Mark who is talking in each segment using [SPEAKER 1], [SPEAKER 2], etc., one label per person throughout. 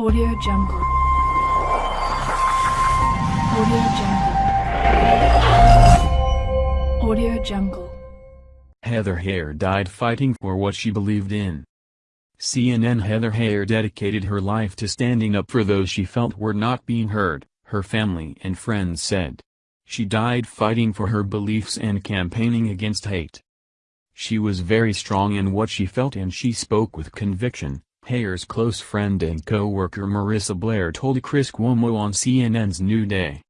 [SPEAKER 1] Audio Jungle. Audio Jungle. Audio Jungle.
[SPEAKER 2] Heather Heyer died fighting for what she believed in. CNN Heather Heyer dedicated her life to standing up for those she felt were not being heard, her family and friends said. She died fighting for her beliefs and campaigning against hate. She was very strong in what she felt and she spoke with conviction, Heyer's close friend and co-worker Marissa Blair told Chris Cuomo on CNN's New Day.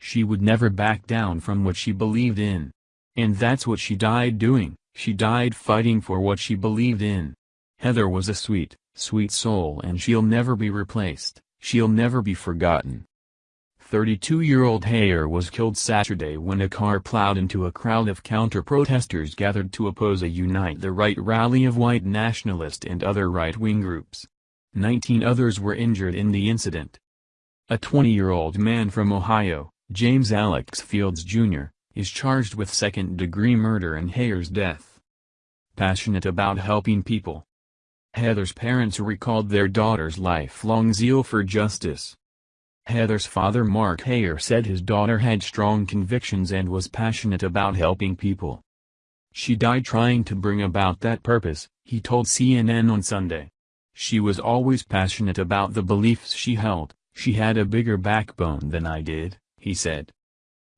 [SPEAKER 2] She would never back down from what she believed in. And that's what she died doing, she died fighting for what she believed in. Heather was a sweet, sweet soul and she'll never be replaced, she'll never be forgotten. 32-year-old Heyer was killed Saturday when a car plowed into a crowd of counter-protesters gathered to oppose a Unite the Right rally of white nationalist and other right-wing groups. Nineteen others were injured in the incident. A 20-year-old man from Ohio, James Alex Fields Jr., is charged with second-degree murder in Heyer's death. Passionate about helping people. Heather's parents recalled their daughter's lifelong zeal for justice. Heather's father Mark Heyer said his daughter had strong convictions and was passionate about helping people. She died trying to bring about that purpose, he told CNN on Sunday. She was always passionate about the beliefs she held, she had a bigger backbone than I did, he said.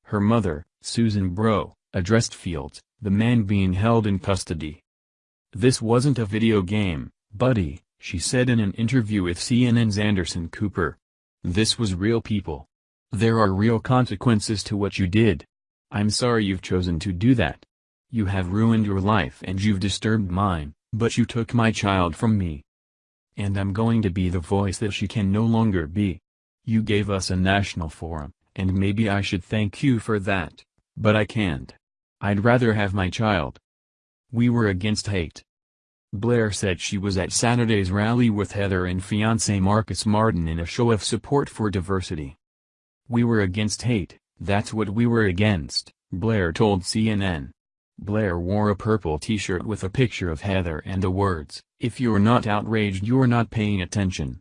[SPEAKER 2] Her mother, Susan Bro, addressed Fields, the man being held in custody. This wasn't a video game, buddy, she said in an interview with CNN's Anderson Cooper. This was real people. There are real consequences to what you did. I'm sorry you've chosen to do that. You have ruined your life and you've disturbed mine, but you took my child from me. And I'm going to be the voice that she can no longer be. You gave us a national forum, and maybe I should thank you for that, but I can't. I'd rather have my child. We were against hate. Blair said she was at Saturday's rally with Heather and fiancé Marcus Martin in a show of support for diversity. We were against hate, that's what we were against, Blair told CNN. Blair wore a purple t-shirt with a picture of Heather and the words, if you're not outraged you're not paying attention.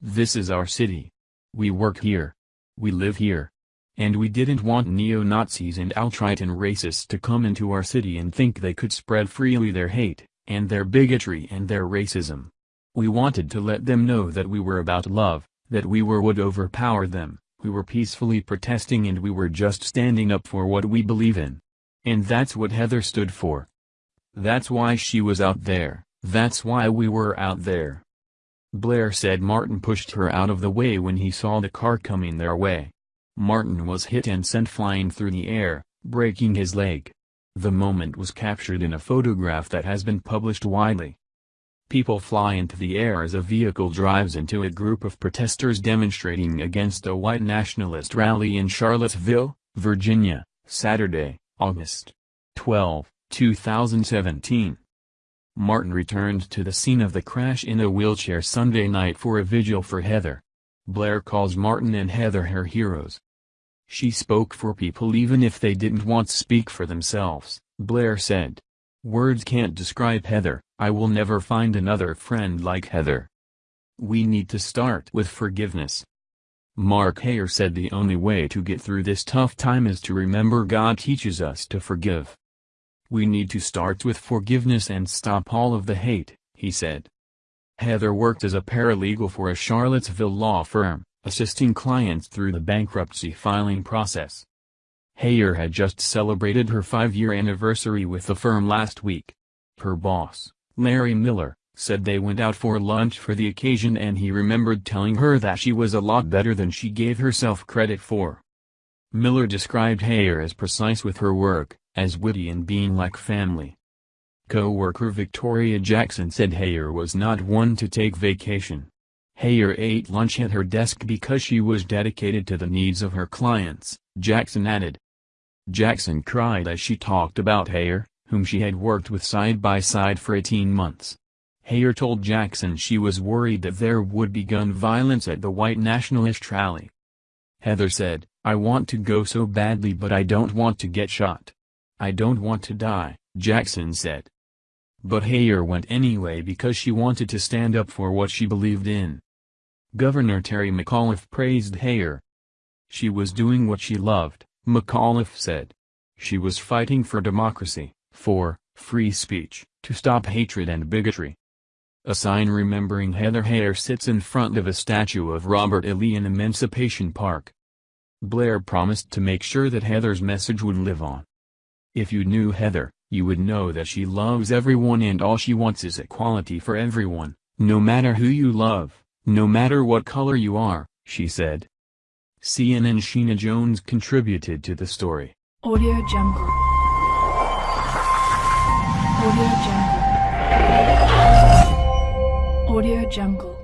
[SPEAKER 2] This is our city. We work here. We live here. And we didn't want neo-Nazis and alt-right and racists to come into our city and think they could spread freely their hate and their bigotry and their racism. We wanted to let them know that we were about love, that we were would overpower them, we were peacefully protesting and we were just standing up for what we believe in. And that's what Heather stood for. That's why she was out there, that's why we were out there. Blair said Martin pushed her out of the way when he saw the car coming their way. Martin was hit and sent flying through the air, breaking his leg. The moment was captured in a photograph that has been published widely. People fly into the air as a vehicle drives into a group of protesters demonstrating against a white nationalist rally in Charlottesville, Virginia, Saturday, August 12, 2017. Martin returned to the scene of the crash in a wheelchair Sunday night for a vigil for Heather. Blair calls Martin and Heather her heroes. She spoke for people even if they didn't want to speak for themselves, Blair said. Words can't describe Heather, I will never find another friend like Heather. We need to start with forgiveness. Mark Heyer said the only way to get through this tough time is to remember God teaches us to forgive. We need to start with forgiveness and stop all of the hate, he said. Heather worked as a paralegal for a Charlottesville law firm assisting clients through the bankruptcy filing process. Heyer had just celebrated her five-year anniversary with the firm last week. Her boss, Larry Miller, said they went out for lunch for the occasion and he remembered telling her that she was a lot better than she gave herself credit for. Miller described Heyer as precise with her work, as witty and being like family. Co-worker Victoria Jackson said Heyer was not one to take vacation. Heyer ate lunch at her desk because she was dedicated to the needs of her clients, Jackson added. Jackson cried as she talked about Heyer, whom she had worked with side by side for 18 months. Heyer told Jackson she was worried that there would be gun violence at the white nationalist rally. Heather said, I want to go so badly but I don't want to get shot. I don't want to die, Jackson said. But Heyer went anyway because she wanted to stand up for what she believed in. Governor Terry McAuliffe praised Heyer. She was doing what she loved, McAuliffe said. She was fighting for democracy, for free speech, to stop hatred and bigotry. A sign remembering Heather Heyer sits in front of a statue of Robert E. Lee in Emancipation Park. Blair promised to make sure that Heather's message would live on. If you knew Heather, you would know that she loves everyone and all she wants is equality for everyone, no matter who you love, no matter what color you are, she said. CNN Sheena Jones contributed to the story.
[SPEAKER 1] Audio Jungle. Audio Jungle. Audio Jungle.